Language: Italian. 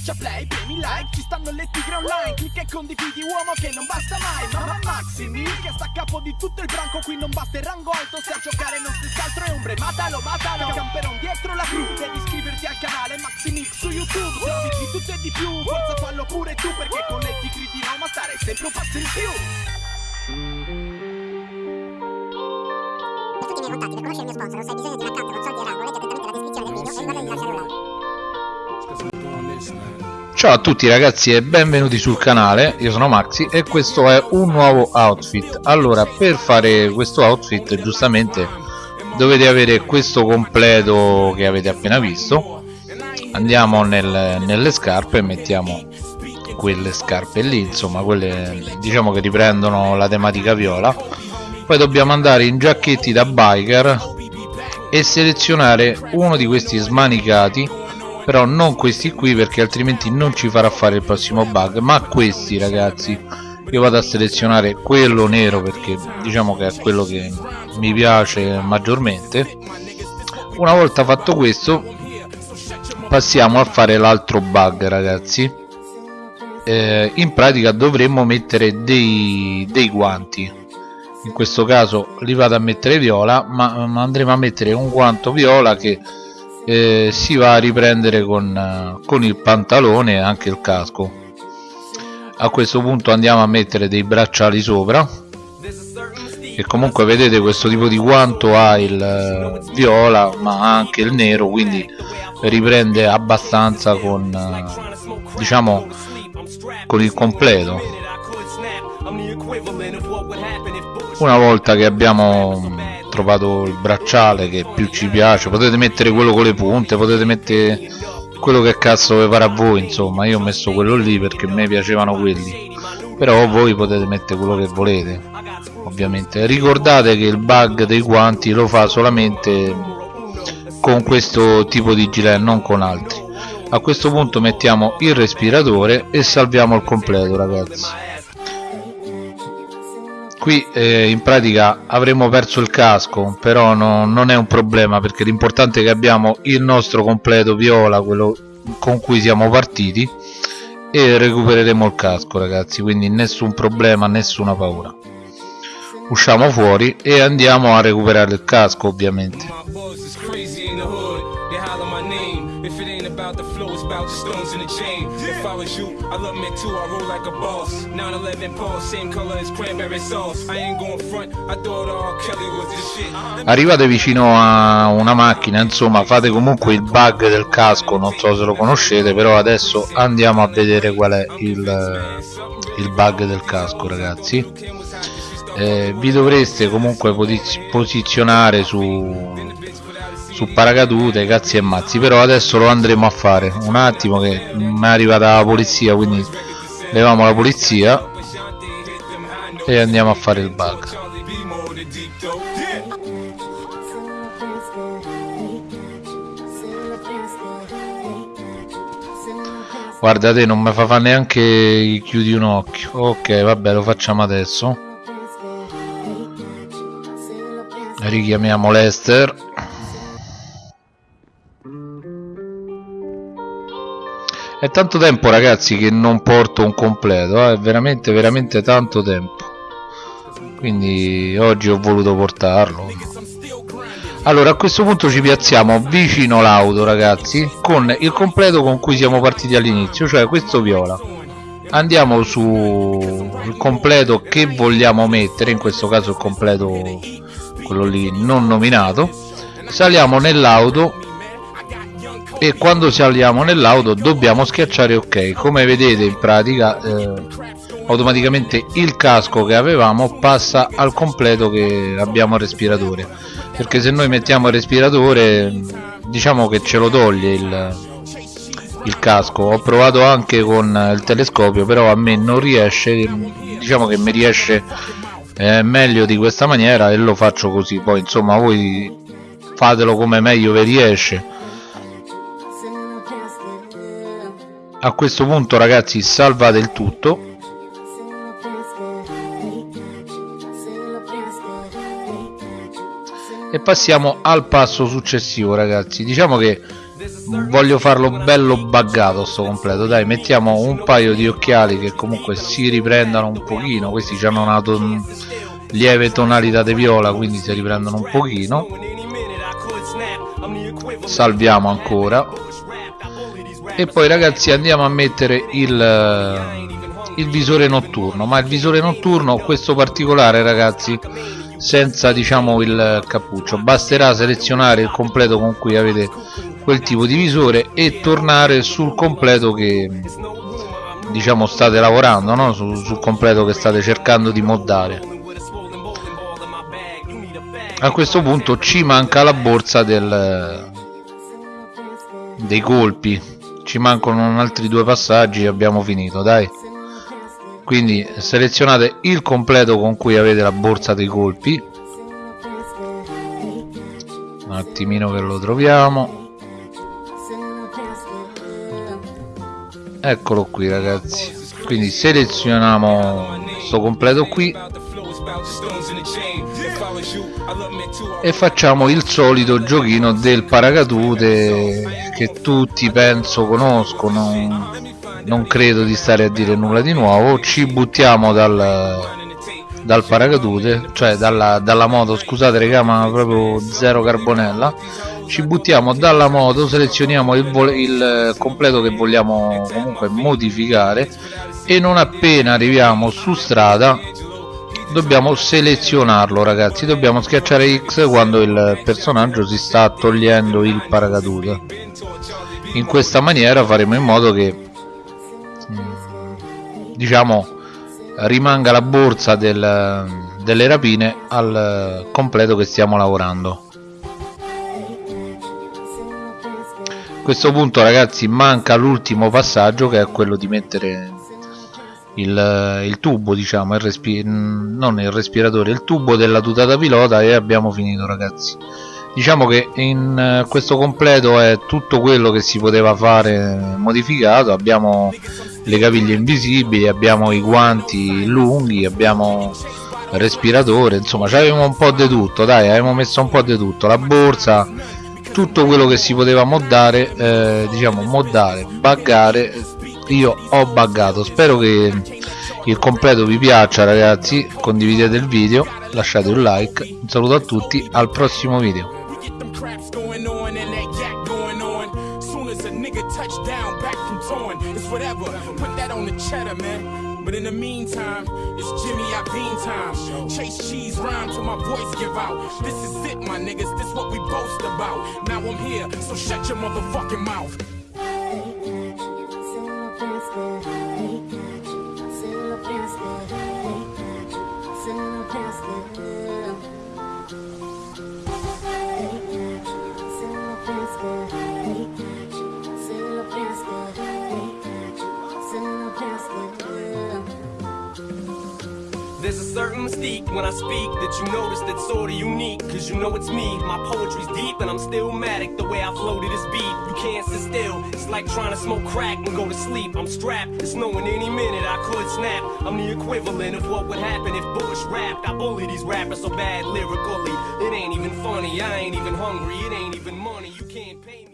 Schiaccia play, premi like, ci stanno le tigre online Clicca e condividi uomo che non basta mai Mamma Maximi che sta a capo di tutto il branco Qui non basta il rango alto, se a giocare non stessi altro è ombre Matalo, matalo, camperon dietro la crew Devi iscriverti al canale Maximix su YouTube Servizi tutto e di più, forza fallo pure tu Perché con le tigre di Roma stare sempre un passo in più. Per tutti i miei contatti, per conoscere il mio sponsor se hai bisogno di un account con soldi e rango, leggi attentamente la descrizione del video e ricorda di Ciao a tutti ragazzi e benvenuti sul canale, io sono Maxi e questo è un nuovo outfit. Allora per fare questo outfit giustamente dovete avere questo completo che avete appena visto. Andiamo nel- nelle scarpe e mettiamo quelle scarpe lì insomma quelle diciamo che riprendono la tematica viola. Poi dobbiamo andare in giacchetti da biker e selezionare uno di questi smanicati però non questi qui perché altrimenti non ci farà fare il prossimo bug. Ma questi ragazzi io vado a selezionare quello nero perché diciamo che è quello che mi piace maggiormente. Una volta fatto questo passiamo a fare l'altro bug ragazzi. Eh, in pratica dovremmo mettere dei, dei guanti. In questo caso li vado a mettere viola ma, ma andremo a mettere un guanto viola che eh, si va a riprendere con, eh, con il pantalone e anche il casco. A questo punto andiamo a mettere dei bracciali sopra. E comunque vedete questo tipo di guanto ha il eh, viola ma anche il nero quindi riprende abbastanza con eh, diciamo con il completo. Una volta che abbiamo trovato il bracciale che più ci piace. Potete mettere quello con le punte potete mettere quello che cazzo vi a voi insomma. Io ho messo quello lì perché a me piacevano quelli. Però voi potete mettere quello che volete ovviamente. Ricordate che il bug dei guanti lo fa solamente con questo tipo di gilet non con altri. A questo punto mettiamo il respiratore e salviamo il completo ragazzi qui eh, in pratica avremmo perso il casco però no, non è un problema perché l'importante è che abbiamo il nostro completo viola quello con cui siamo partiti e recupereremo il casco ragazzi. Quindi nessun problema nessuna paura. Usciamo fuori e andiamo a recuperare il casco ovviamente If it ain't about the flow, it's about the stones in the chain. If I was you, I love me too. I roll like a boss. 911 Paul, same color as cranberry sauce. I ain't going front. I thought all Kelly was this shit. arrivate vicino a una macchina insomma fate comunque il bug del casco non so se lo conoscete però adesso andiamo a vedere qual è il, il bug del casco ragazzi eh, vi dovreste comunque posi- posizionare su su paracadute cazzi e mazzi però adesso lo andremo a fare un attimo che mi è arrivata la polizia quindi leviamo la polizia e andiamo a fare il bug Charlie B more the deep though. Yeah. Guarda te non mi fa fare neanche chiudi un occhio. Ok, vabbè, lo facciamo adesso. Richiamiamo Lester. È tanto tempo ragazzi che non porto un completo, eh, è veramente veramente tanto tempo. Quindi oggi ho voluto portarlo. Allora a questo punto ci piazziamo vicino l'auto ragazzi con il completo con cui siamo partiti all'inizio, cioè questo viola. Andiamo sul completo che vogliamo mettere, in questo caso il completo quello lì non nominato. Saliamo nell'auto e quando saliamo nell'auto dobbiamo schiacciare ok. Come vedete in pratica eh, automaticamente il casco che avevamo passa al completo che abbiamo respiratore. Perché se noi mettiamo il respiratore diciamo che ce lo toglie il, il casco. Ho provato anche con il telescopio però a me non riesce diciamo che mi riesce eh, meglio di questa maniera e lo faccio così. Poi insomma voi fatelo come meglio vi riesce a questo punto ragazzi salvate il tutto. E passiamo al passo successivo ragazzi. Diciamo che voglio farlo bello buggato sto completo. Dai mettiamo un paio di occhiali che comunque si riprendano un pochino. Questi hanno una ton lieve tonalità di viola quindi si riprendono un pochino. Salviamo ancora e poi ragazzi andiamo a mettere il, il visore notturno. Ma il visore notturno questo particolare ragazzi senza diciamo il cappuccio. Basterà selezionare il completo con cui avete quel tipo di visore e tornare sul completo che diciamo state lavorando no? sul, sul completo che state cercando di moddare. A questo punto ci manca la borsa del, dei colpi ci mancano altri due passaggi e abbiamo finito dai. Quindi selezionate il completo con cui avete la borsa dei colpi. Un attimino che lo troviamo. Eccolo qui ragazzi. Quindi selezioniamo questo completo qui. E facciamo il solito giochino del paracadute che tutti penso conoscono. Non credo di stare a dire nulla di nuovo. Ci buttiamo dal, dal paracadute cioè dalla, dalla moto scusate regà ma proprio zero carbonella. Ci buttiamo dalla moto selezioniamo il, il completo che vogliamo comunque modificare e non appena arriviamo su strada dobbiamo selezionarlo ragazzi. Dobbiamo schiacciare X quando il personaggio si sta togliendo il paracadute. In questa maniera faremo in modo che mm, diciamo rimanga la borsa del, delle rapine al completo che stiamo lavorando. A questo punto ragazzi manca l'ultimo passaggio che è quello di mettere il, il tubo diciamo il respi non il respiratore il tubo della tutata pilota e abbiamo finito ragazzi. Diciamo che in questo completo è tutto quello che si poteva fare modificato. Abbiamo le caviglie invisibili abbiamo i guanti lunghi abbiamo respiratore insomma avevamo un po' di tutto dai avevamo messo un po' di tutto la borsa tutto quello che si poteva moddare eh, diciamo moddare buggare io ho buggato spero che il completo vi piaccia ragazzi condividete il video lasciate un like un saluto a tutti al prossimo video But in the meantime, it's Jimmy Iovine time. Chase cheese rhyme till my voice give out. This is it, my niggas. This what we boast about. Now I'm here, so shut your motherfucking mouth. There's a certain mystique when I speak that you notice that's sorta unique. Cause you know it's me, my poetry's deep and I'm still matic the way I flow to this beat. You can't sit still, it's like trying to smoke crack and go to sleep. I'm strapped, it's knowing any minute I could snap. I'm the equivalent of what would happen if Bush rapped. I bully these rappers so bad lyrically. It ain't even funny, I ain't even hungry, it ain't even money. You can't pay me.